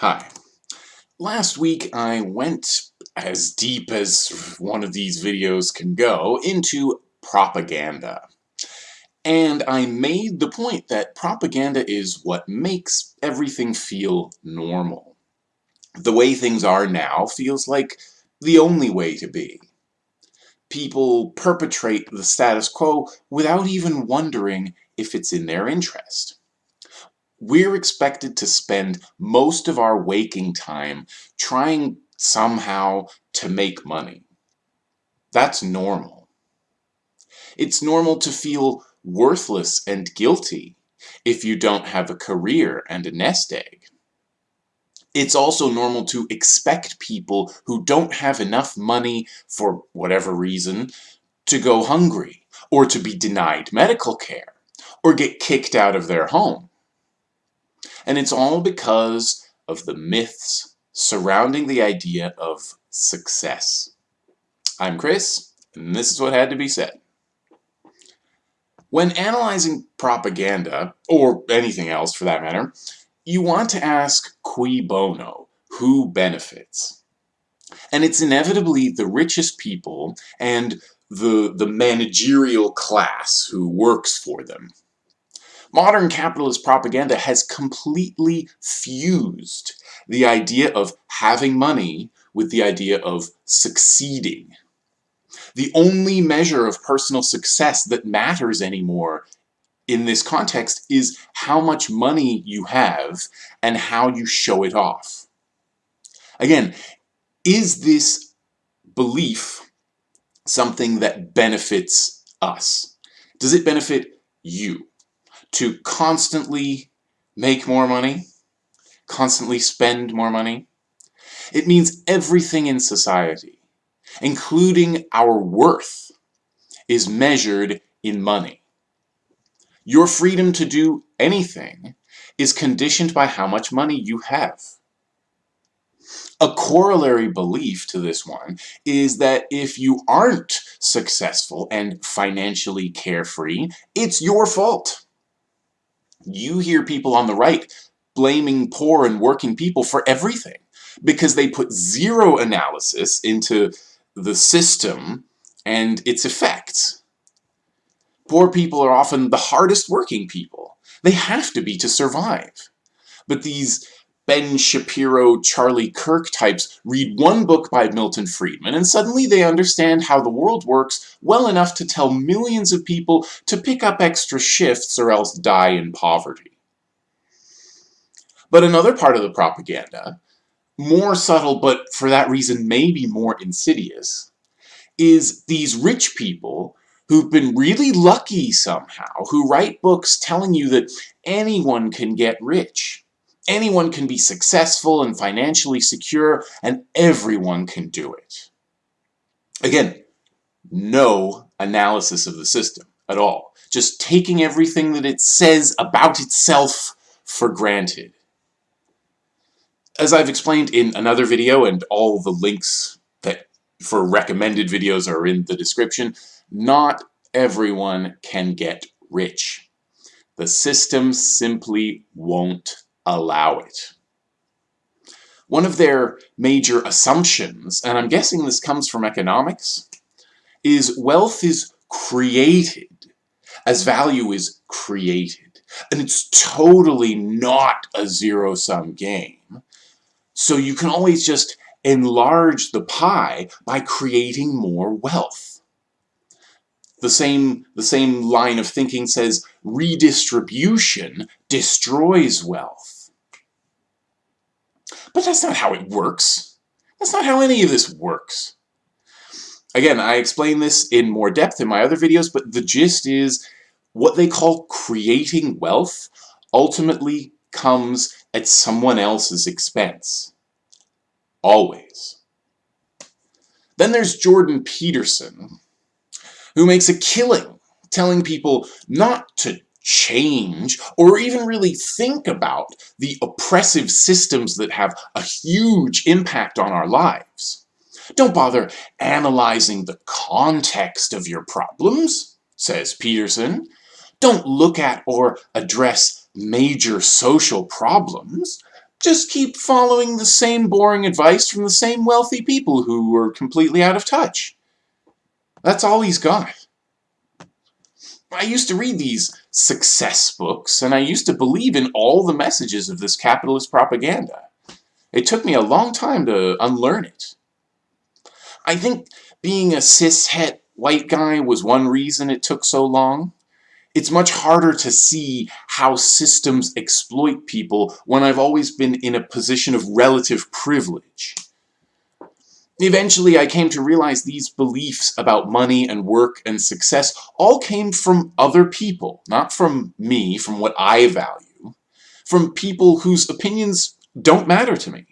Hi. Last week I went as deep as one of these videos can go into propaganda. And I made the point that propaganda is what makes everything feel normal. The way things are now feels like the only way to be. People perpetrate the status quo without even wondering if it's in their interest we're expected to spend most of our waking time trying somehow to make money. That's normal. It's normal to feel worthless and guilty if you don't have a career and a nest egg. It's also normal to expect people who don't have enough money for whatever reason to go hungry or to be denied medical care or get kicked out of their home. And it's all because of the myths surrounding the idea of success. I'm Chris, and this is what had to be said. When analyzing propaganda, or anything else for that matter, you want to ask cui bono, who benefits? And it's inevitably the richest people and the, the managerial class who works for them. Modern capitalist propaganda has completely fused the idea of having money with the idea of succeeding. The only measure of personal success that matters anymore in this context is how much money you have and how you show it off. Again, is this belief something that benefits us? Does it benefit you? To constantly make more money, constantly spend more money. It means everything in society, including our worth, is measured in money. Your freedom to do anything is conditioned by how much money you have. A corollary belief to this one is that if you aren't successful and financially carefree, it's your fault you hear people on the right blaming poor and working people for everything because they put zero analysis into the system and its effects. Poor people are often the hardest working people. They have to be to survive. But these Ben Shapiro, Charlie Kirk types read one book by Milton Friedman and suddenly they understand how the world works well enough to tell millions of people to pick up extra shifts or else die in poverty. But another part of the propaganda, more subtle but for that reason maybe more insidious, is these rich people who've been really lucky somehow, who write books telling you that anyone can get rich anyone can be successful and financially secure, and everyone can do it. Again, no analysis of the system at all. Just taking everything that it says about itself for granted. As I've explained in another video, and all the links that for recommended videos are in the description, not everyone can get rich. The system simply won't allow it. One of their major assumptions, and I'm guessing this comes from economics, is wealth is created as value is created. And it's totally not a zero-sum game. So you can always just enlarge the pie by creating more wealth. The same, the same line of thinking says redistribution destroys wealth. But that's not how it works. That's not how any of this works. Again, I explain this in more depth in my other videos, but the gist is what they call creating wealth ultimately comes at someone else's expense. Always. Then there's Jordan Peterson, who makes a killing telling people not to change or even really think about the oppressive systems that have a huge impact on our lives. Don't bother analyzing the context of your problems, says Peterson. Don't look at or address major social problems. just keep following the same boring advice from the same wealthy people who are completely out of touch. That's all he's got. I used to read these success books, and I used to believe in all the messages of this capitalist propaganda. It took me a long time to unlearn it. I think being a cis-het white guy was one reason it took so long. It's much harder to see how systems exploit people when I've always been in a position of relative privilege. Eventually, I came to realize these beliefs about money and work and success all came from other people, not from me, from what I value, from people whose opinions don't matter to me.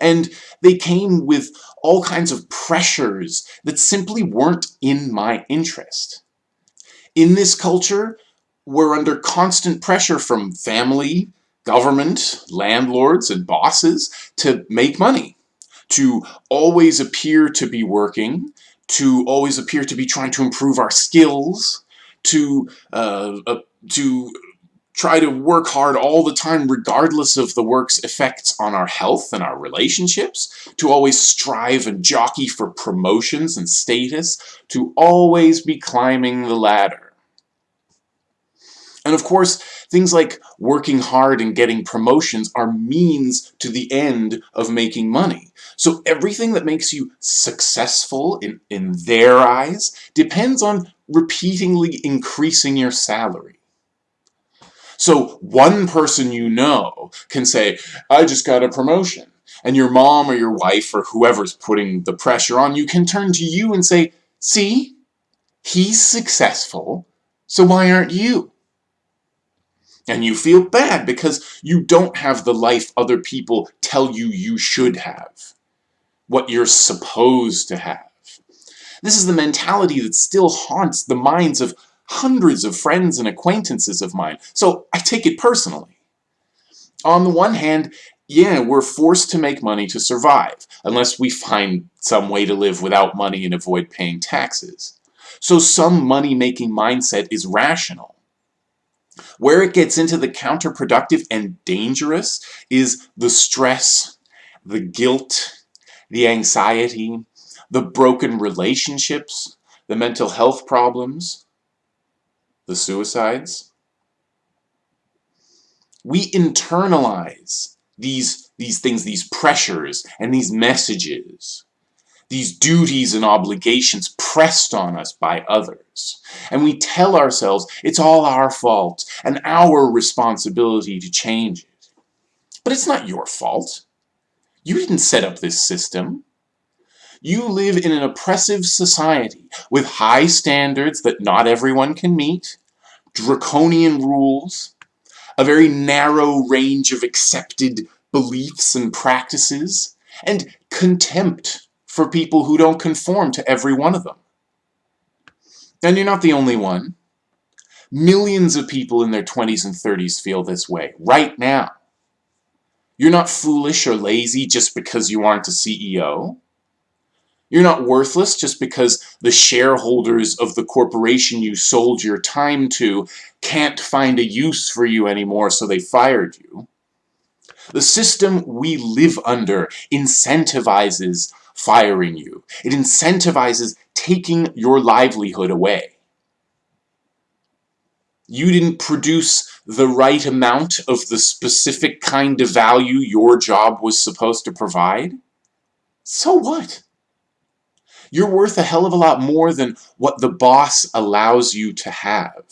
And they came with all kinds of pressures that simply weren't in my interest. In this culture, we're under constant pressure from family, government, landlords, and bosses to make money to always appear to be working, to always appear to be trying to improve our skills, to, uh, uh, to try to work hard all the time regardless of the work's effects on our health and our relationships, to always strive and jockey for promotions and status, to always be climbing the ladder. And of course, things like working hard and getting promotions are means to the end of making money. So everything that makes you successful in, in their eyes depends on repeatedly increasing your salary. So one person you know can say, I just got a promotion. And your mom or your wife or whoever's putting the pressure on you can turn to you and say, see, he's successful, so why aren't you? And you feel bad because you don't have the life other people tell you you should have what you're supposed to have. This is the mentality that still haunts the minds of hundreds of friends and acquaintances of mine, so I take it personally. On the one hand, yeah, we're forced to make money to survive, unless we find some way to live without money and avoid paying taxes. So some money-making mindset is rational. Where it gets into the counterproductive and dangerous is the stress, the guilt, the anxiety, the broken relationships, the mental health problems, the suicides. We internalize these, these things, these pressures, and these messages, these duties and obligations pressed on us by others. And we tell ourselves it's all our fault and our responsibility to change it. But it's not your fault. You didn't set up this system. You live in an oppressive society with high standards that not everyone can meet, draconian rules, a very narrow range of accepted beliefs and practices, and contempt for people who don't conform to every one of them. And you're not the only one. Millions of people in their 20s and 30s feel this way, right now. You're not foolish or lazy just because you aren't a CEO. You're not worthless just because the shareholders of the corporation you sold your time to can't find a use for you anymore so they fired you. The system we live under incentivizes firing you. It incentivizes taking your livelihood away you didn't produce the right amount of the specific kind of value your job was supposed to provide, so what? You're worth a hell of a lot more than what the boss allows you to have.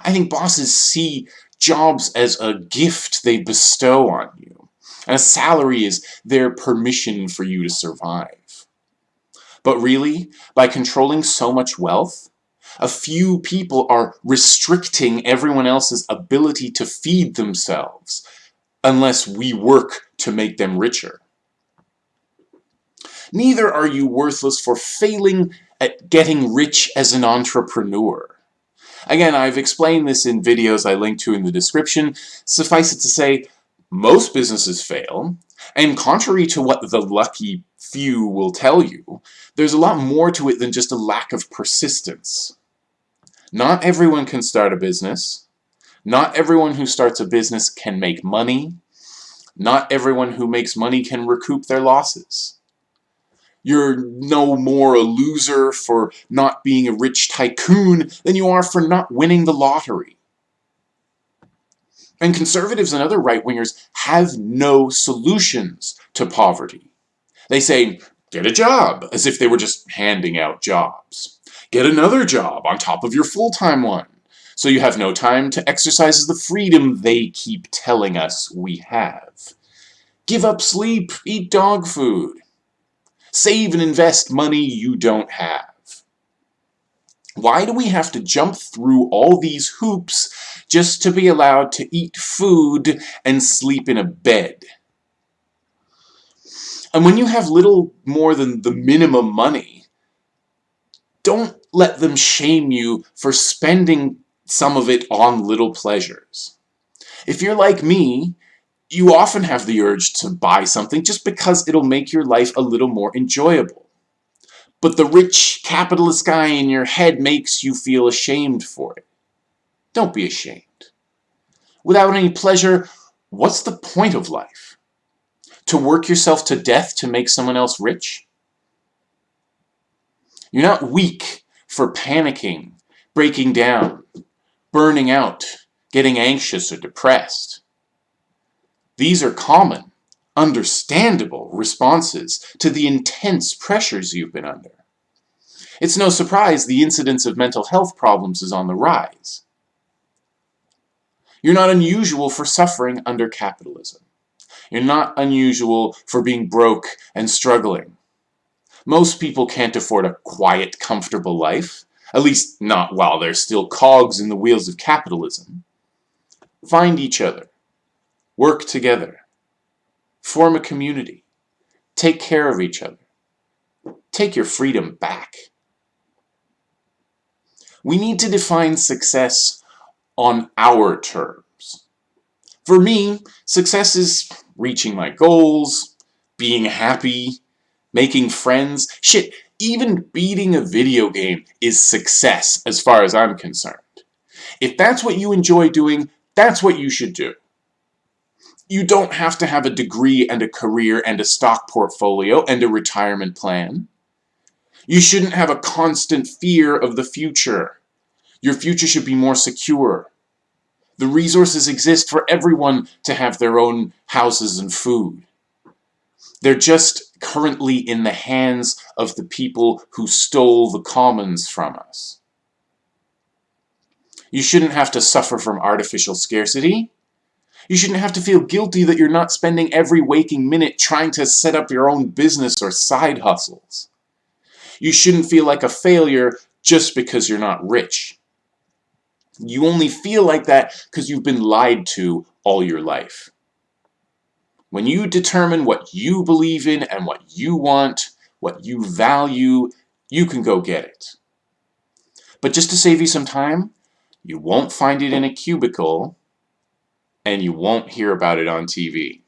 I think bosses see jobs as a gift they bestow on you, and a salary is their permission for you to survive. But really, by controlling so much wealth, a few people are restricting everyone else's ability to feed themselves unless we work to make them richer. Neither are you worthless for failing at getting rich as an entrepreneur. Again, I've explained this in videos I link to in the description. Suffice it to say, most businesses fail, and contrary to what the lucky few will tell you, there's a lot more to it than just a lack of persistence. Not everyone can start a business. Not everyone who starts a business can make money. Not everyone who makes money can recoup their losses. You're no more a loser for not being a rich tycoon than you are for not winning the lottery. And conservatives and other right-wingers have no solutions to poverty. They say, get a job, as if they were just handing out jobs. Get another job on top of your full-time one, so you have no time to exercise the freedom they keep telling us we have. Give up sleep, eat dog food. Save and invest money you don't have. Why do we have to jump through all these hoops just to be allowed to eat food and sleep in a bed? And when you have little more than the minimum money, don't let them shame you for spending some of it on little pleasures. If you're like me, you often have the urge to buy something just because it'll make your life a little more enjoyable. But the rich capitalist guy in your head makes you feel ashamed for it. Don't be ashamed. Without any pleasure, what's the point of life? To work yourself to death to make someone else rich? You're not weak for panicking, breaking down, burning out, getting anxious or depressed. These are common, understandable responses to the intense pressures you've been under. It's no surprise the incidence of mental health problems is on the rise. You're not unusual for suffering under capitalism. You're not unusual for being broke and struggling. Most people can't afford a quiet, comfortable life, at least not while they're still cogs in the wheels of capitalism. Find each other. Work together. Form a community. Take care of each other. Take your freedom back. We need to define success on our terms. For me, success is reaching my goals, being happy, making friends. Shit, even beating a video game is success as far as I'm concerned. If that's what you enjoy doing, that's what you should do. You don't have to have a degree and a career and a stock portfolio and a retirement plan. You shouldn't have a constant fear of the future. Your future should be more secure. The resources exist for everyone to have their own houses and food. They're just currently in the hands of the people who stole the commons from us. You shouldn't have to suffer from artificial scarcity. You shouldn't have to feel guilty that you're not spending every waking minute trying to set up your own business or side hustles. You shouldn't feel like a failure just because you're not rich. You only feel like that because you've been lied to all your life. When you determine what you believe in and what you want, what you value, you can go get it. But just to save you some time, you won't find it in a cubicle and you won't hear about it on TV.